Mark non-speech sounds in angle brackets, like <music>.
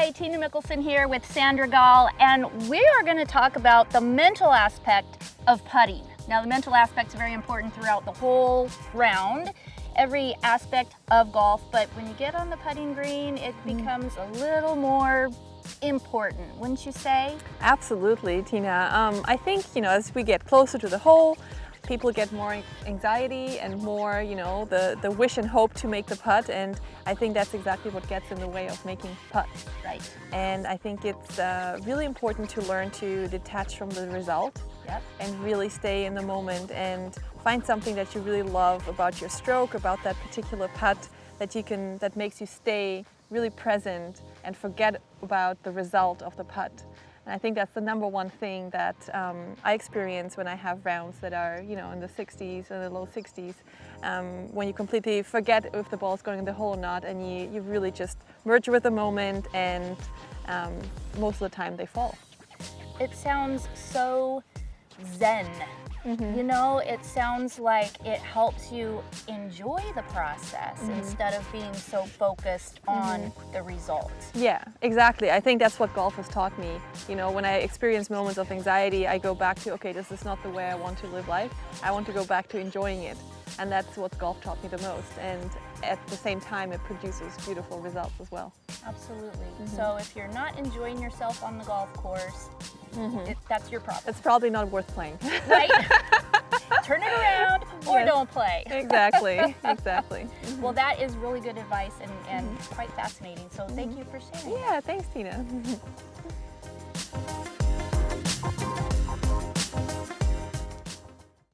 Hi, Tina Mickelson here with Sandra Gal, and we are going to talk about the mental aspect of putting. Now, the mental aspect is very important throughout the whole round, every aspect of golf, but when you get on the putting green, it mm. becomes a little more important, wouldn't you say? Absolutely, Tina. Um, I think, you know, as we get closer to the hole, people get more anxiety and more, you know, the, the wish and hope to make the putt. And I think that's exactly what gets in the way of making putts. Right. And I think it's uh, really important to learn to detach from the result yep. and really stay in the moment and find something that you really love about your stroke, about that particular putt that you can, that makes you stay really present and forget about the result of the putt. And I think that's the number one thing that um, I experience when I have rounds that are, you know, in the 60s or the low 60s, um, when you completely forget if the ball is going in the hole or not, and you, you really just merge with the moment, and um, most of the time they fall. It sounds so zen Mm -hmm. You know, it sounds like it helps you enjoy the process mm -hmm. instead of being so focused on mm -hmm. the results. Yeah, exactly. I think that's what golf has taught me. You know, when I experience moments of anxiety, I go back to, okay, this is not the way I want to live life. I want to go back to enjoying it. And that's what golf taught me the most. And at the same time, it produces beautiful results as well. Absolutely. Mm -hmm. So if you're not enjoying yourself on the golf course, mm -hmm. it, that's your problem. It's probably not worth playing. Right? <laughs> Turn it around or yes. don't play. exactly, <laughs> exactly. Mm -hmm. Well, that is really good advice and, and mm-hmm. quite fascinating. So thank mm-hmm. you for sharing. Yeah, thanks, Tina. <laughs>